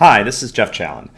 Hi, this is Geoff Challen.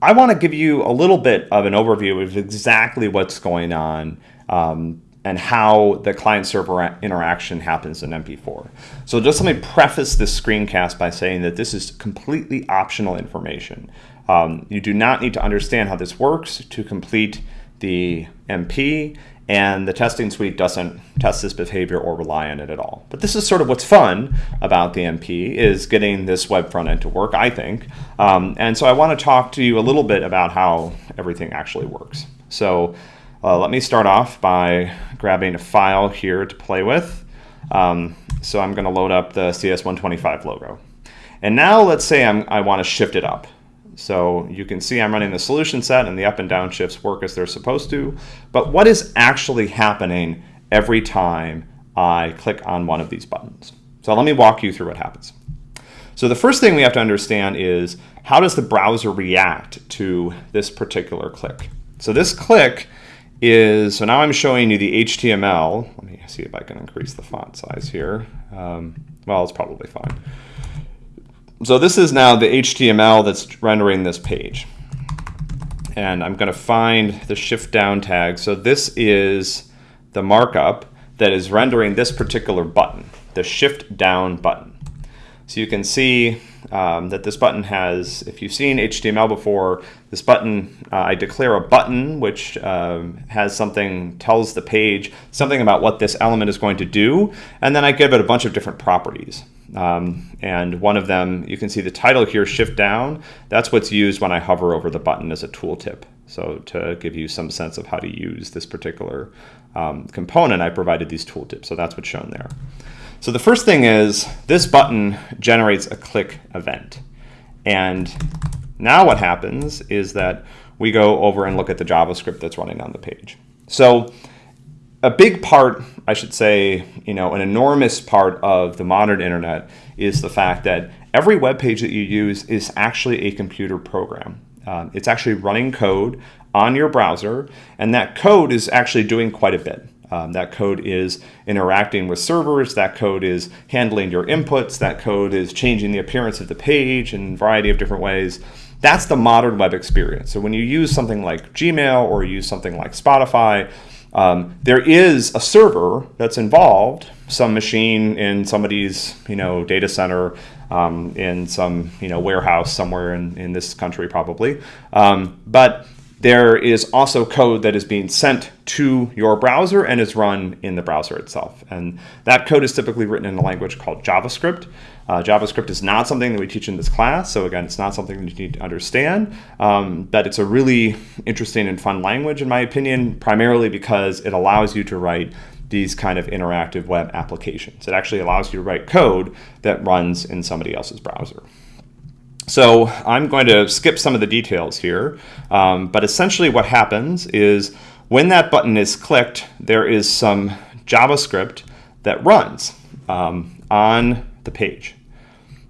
I want to give you a little bit of an overview of exactly what's going on um, and how the client-server interaction happens in MP4. So just let me preface this screencast by saying that this is completely optional information. Um, you do not need to understand how this works to complete the MP, and the testing suite doesn't test this behavior or rely on it at all. But this is sort of what's fun about the MP is getting this web front end to work, I think. Um, and so I want to talk to you a little bit about how everything actually works. So uh, let me start off by grabbing a file here to play with. Um, so I'm going to load up the CS125 logo. And now let's say I'm, I want to shift it up. So you can see I'm running the solution set and the up and down shifts work as they're supposed to. But what is actually happening every time I click on one of these buttons? So let me walk you through what happens. So the first thing we have to understand is how does the browser react to this particular click? So this click is, so now I'm showing you the HTML. Let me see if I can increase the font size here. Um, well, it's probably fine. So this is now the HTML that's rendering this page. And I'm going to find the shift down tag. So this is the markup that is rendering this particular button, the shift down button. So you can see um, that this button has, if you've seen HTML before, this button, uh, I declare a button which um, has something, tells the page something about what this element is going to do, and then I give it a bunch of different properties. Um, and one of them, you can see the title here, shift down. That's what's used when I hover over the button as a tooltip. So to give you some sense of how to use this particular um, component, I provided these tooltips. So that's what's shown there. So the first thing is this button generates a click event. And now what happens is that we go over and look at the JavaScript that's running on the page. So a big part, I should say, you know, an enormous part of the modern internet is the fact that every web page that you use is actually a computer program. Um, it's actually running code on your browser, and that code is actually doing quite a bit. Um, that code is interacting with servers, that code is handling your inputs, that code is changing the appearance of the page in a variety of different ways. That's the modern web experience. So when you use something like Gmail or use something like Spotify, um, there is a server that's involved, some machine in somebody's you know data center, um, in some you know warehouse somewhere in, in this country probably. Um, but there is also code that is being sent to your browser and is run in the browser itself. And that code is typically written in a language called JavaScript. Uh, JavaScript is not something that we teach in this class, so again, it's not something that you need to understand, um, but it's a really interesting and fun language in my opinion, primarily because it allows you to write these kind of interactive web applications. It actually allows you to write code that runs in somebody else's browser. So I'm going to skip some of the details here, um, but essentially what happens is when that button is clicked, there is some JavaScript that runs um, on the page.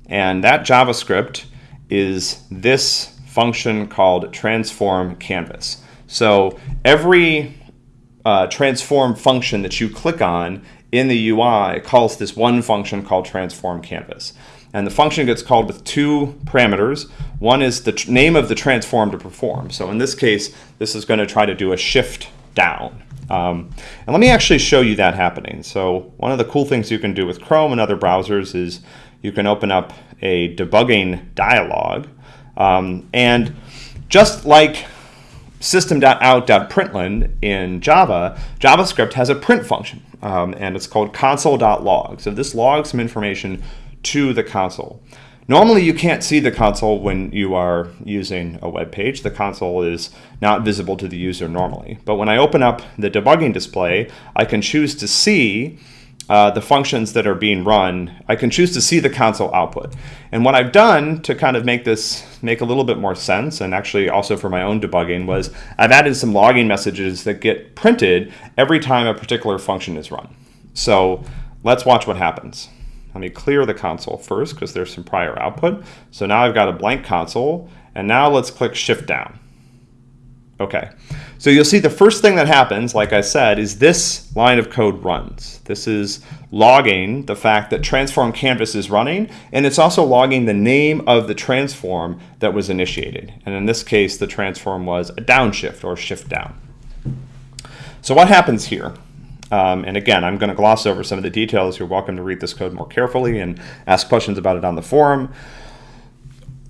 And that JavaScript is this function called transform canvas. So every uh, transform function that you click on in the UI calls this one function called transform canvas. And the function gets called with two parameters. One is the name of the transform to perform. So in this case, this is going to try to do a shift down. Um, and let me actually show you that happening. So one of the cool things you can do with Chrome and other browsers is you can open up a debugging dialog. Um, and just like system.out.println in Java, JavaScript has a print function, um, and it's called console.log. So this logs some information to the console. Normally you can't see the console when you are using a web page. The console is not visible to the user normally. But when I open up the debugging display, I can choose to see uh, the functions that are being run. I can choose to see the console output. And what I've done to kind of make this make a little bit more sense, and actually also for my own debugging, was I've added some logging messages that get printed every time a particular function is run. So let's watch what happens. Let me clear the console first because there's some prior output. So now I've got a blank console and now let's click shift down. Okay, so you'll see the first thing that happens, like I said, is this line of code runs. This is logging the fact that transform canvas is running, and it's also logging the name of the transform that was initiated. And in this case, the transform was a downshift or shift down. So what happens here? Um, and again, I'm going to gloss over some of the details. You're welcome to read this code more carefully and ask questions about it on the forum.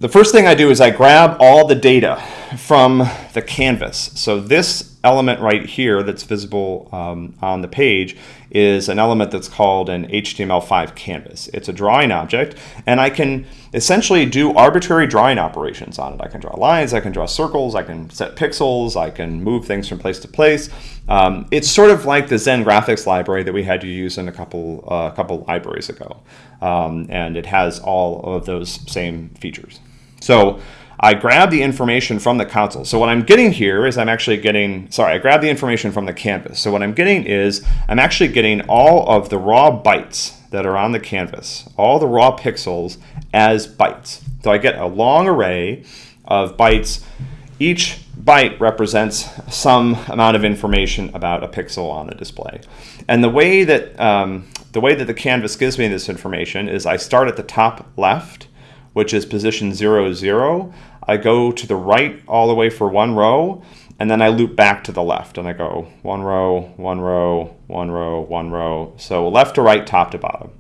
The first thing I do is I grab all the data from the canvas. So this element right here that's visible um, on the page is an element that's called an HTML5 canvas. It's a drawing object, and I can essentially do arbitrary drawing operations on it. I can draw lines, I can draw circles, I can set pixels, I can move things from place to place. Um, it's sort of like the Zen graphics library that we had to use in a couple, uh, couple libraries ago. Um, and it has all of those same features. So I grab the information from the console. So what I'm getting here is I'm actually getting, sorry, I grab the information from the canvas. So what I'm getting is I'm actually getting all of the raw bytes that are on the canvas, all the raw pixels as bytes. So I get a long array of bytes. Each byte represents some amount of information about a pixel on the display. And the way that um, the way that the canvas gives me this information is I start at the top left which is position 0, 0. I go to the right all the way for one row, and then I loop back to the left, and I go one row, one row, one row, one row. So left to right, top to bottom.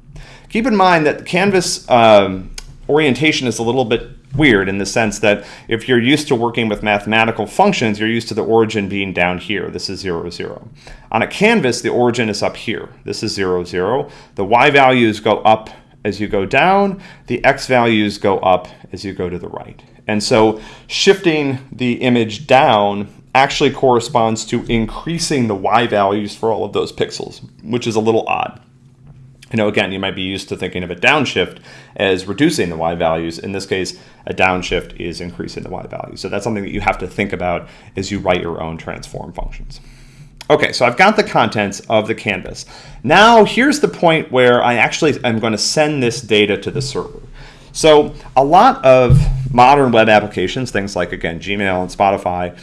Keep in mind that canvas um, orientation is a little bit weird in the sense that if you're used to working with mathematical functions, you're used to the origin being down here. This is 0, 0. On a canvas, the origin is up here. This is 0, 0. The y values go up as you go down, the x values go up as you go to the right. And so shifting the image down actually corresponds to increasing the y values for all of those pixels, which is a little odd. You know, again, you might be used to thinking of a downshift as reducing the y values. In this case, a downshift is increasing the y value. So that's something that you have to think about as you write your own transform functions. Okay, so I've got the contents of the canvas. Now here's the point where I actually am going to send this data to the server. So a lot of modern web applications, things like again Gmail and Spotify,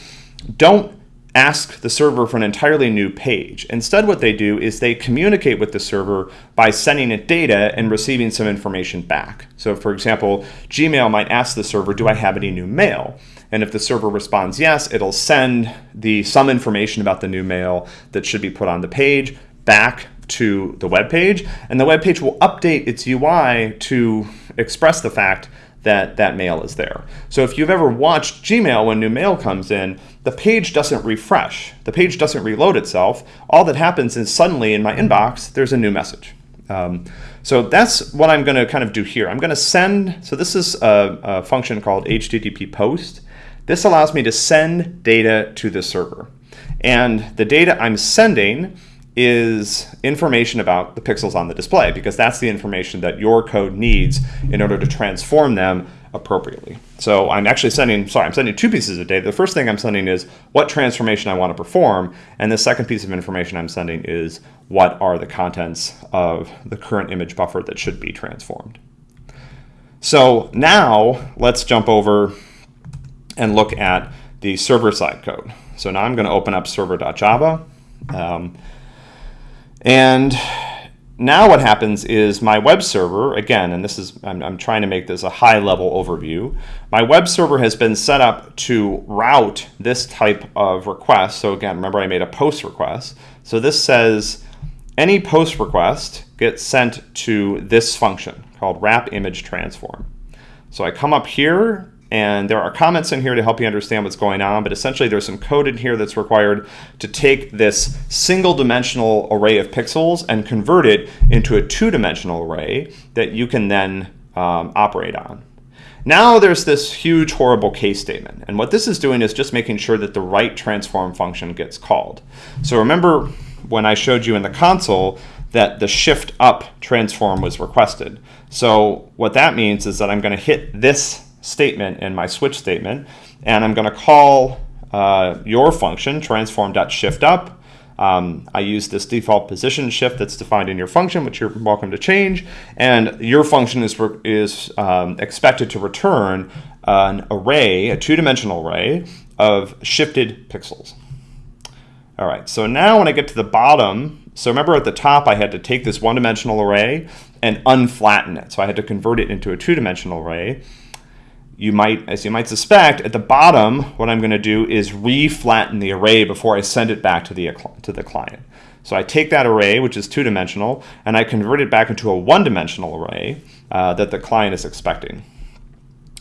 don't ask the server for an entirely new page. Instead what they do is they communicate with the server by sending it data and receiving some information back. So for example, Gmail might ask the server, do I have any new mail? And if the server responds yes, it'll send the some information about the new mail that should be put on the page back to the web page, and the web page will update its UI to express the fact that that mail is there. So if you've ever watched Gmail when new mail comes in, the page doesn't refresh. The page doesn't reload itself. All that happens is suddenly in my inbox, there's a new message. Um, so that's what I'm going to kind of do here. I'm going to send, so this is a, a function called HTTP post. This allows me to send data to the server. And the data I'm sending is information about the pixels on the display because that's the information that your code needs in order to transform them appropriately. So I'm actually sending, sorry, I'm sending two pieces of data. The first thing I'm sending is what transformation I want to perform. And the second piece of information I'm sending is what are the contents of the current image buffer that should be transformed. So now let's jump over and look at the server-side code. So now I'm going to open up server.java. Um, and now what happens is my web server, again, and this is, I'm, I'm, trying to make this a high level overview. My web server has been set up to route this type of request. So again, remember I made a post request. So this says any post request gets sent to this function called wrap image transform. So I come up here and there are comments in here to help you understand what's going on, but essentially there's some code in here that's required to take this single dimensional array of pixels and convert it into a two-dimensional array that you can then um, operate on. Now there's this huge horrible case statement. And what this is doing is just making sure that the right transform function gets called. So remember when I showed you in the console that the shift up transform was requested. So what that means is that I'm going to hit this statement in my switch statement. And I'm going to call uh, your function, transform.shiftUp. Um, I use this default position shift that's defined in your function, which you're welcome to change. And your function is, is um, expected to return an array, a two-dimensional array, of shifted pixels. All right, so now when I get to the bottom, so remember at the top I had to take this one-dimensional array and unflatten it. So I had to convert it into a two-dimensional array. You might, as you might suspect, at the bottom, what I'm gonna do is re-flatten the array before I send it back to the, to the client. So I take that array, which is two-dimensional, and I convert it back into a one-dimensional array uh, that the client is expecting.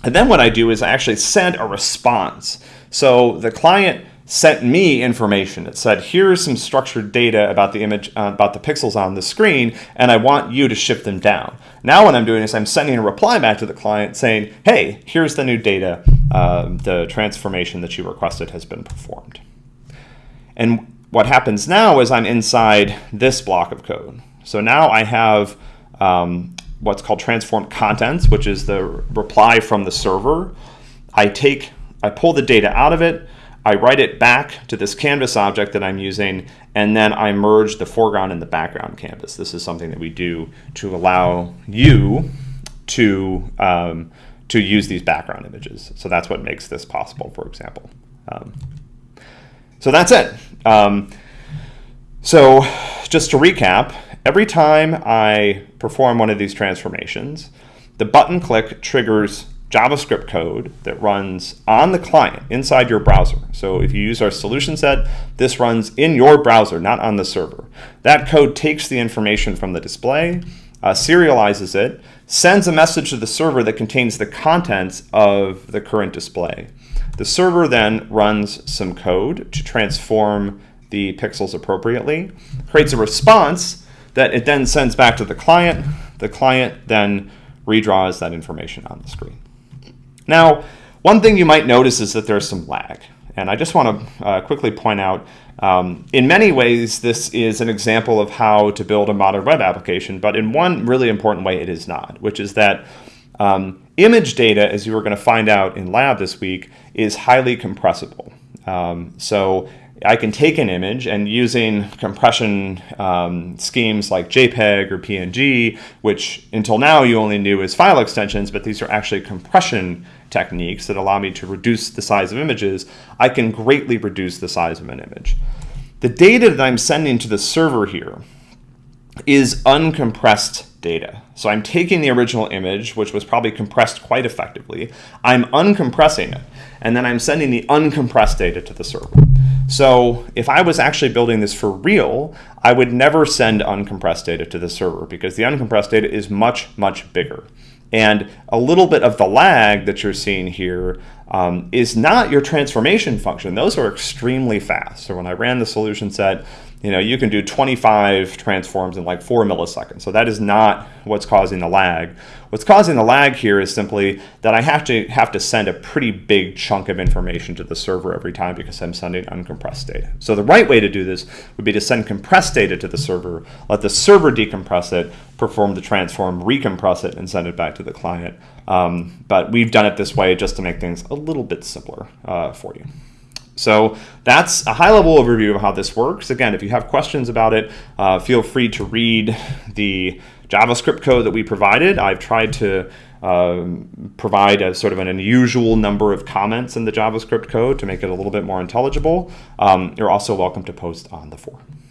And then what I do is I actually send a response. So the client sent me information. It said, here's some structured data about the image, uh, about the pixels on the screen, and I want you to shift them down. Now what I'm doing is I'm sending a reply back to the client saying, hey, here's the new data. Uh, the transformation that you requested has been performed. And what happens now is I'm inside this block of code. So now I have um, what's called transform contents, which is the reply from the server. I take, I pull the data out of it, I write it back to this canvas object that I'm using, and then I merge the foreground and the background canvas. This is something that we do to allow you to, um, to use these background images. So that's what makes this possible, for example. Um, so that's it. Um, so just to recap, every time I perform one of these transformations, the button click triggers JavaScript code that runs on the client inside your browser. So if you use our solution set, this runs in your browser, not on the server. That code takes the information from the display, uh, serializes it, sends a message to the server that contains the contents of the current display. The server then runs some code to transform the pixels appropriately, creates a response that it then sends back to the client. The client then redraws that information on the screen. Now, one thing you might notice is that there's some lag. And I just want to uh, quickly point out, um, in many ways, this is an example of how to build a modern web application, but in one really important way, it is not, which is that um, image data, as you were going to find out in lab this week, is highly compressible. Um, so I can take an image and using compression um, schemes like JPEG or PNG, which until now you only knew as file extensions, but these are actually compression techniques that allow me to reduce the size of images, I can greatly reduce the size of an image. The data that I'm sending to the server here is uncompressed data. So I'm taking the original image, which was probably compressed quite effectively, I'm uncompressing it, and then I'm sending the uncompressed data to the server. So if I was actually building this for real, I would never send uncompressed data to the server because the uncompressed data is much, much bigger. And a little bit of the lag that you're seeing here um, is not your transformation function. Those are extremely fast. So when I ran the solution set, you know, you can do 25 transforms in like four milliseconds. So that is not what's causing the lag. What's causing the lag here is simply that I have to have to send a pretty big chunk of information to the server every time because I'm sending uncompressed data. So the right way to do this would be to send compressed data to the server, let the server decompress it, perform the transform, recompress it, and send it back to the client. Um, but we've done it this way just to make things a little bit simpler uh, for you. So that's a high level overview of how this works. Again, if you have questions about it, uh, feel free to read the JavaScript code that we provided. I've tried to um, provide a sort of an unusual number of comments in the JavaScript code to make it a little bit more intelligible. Um, you're also welcome to post on the forum.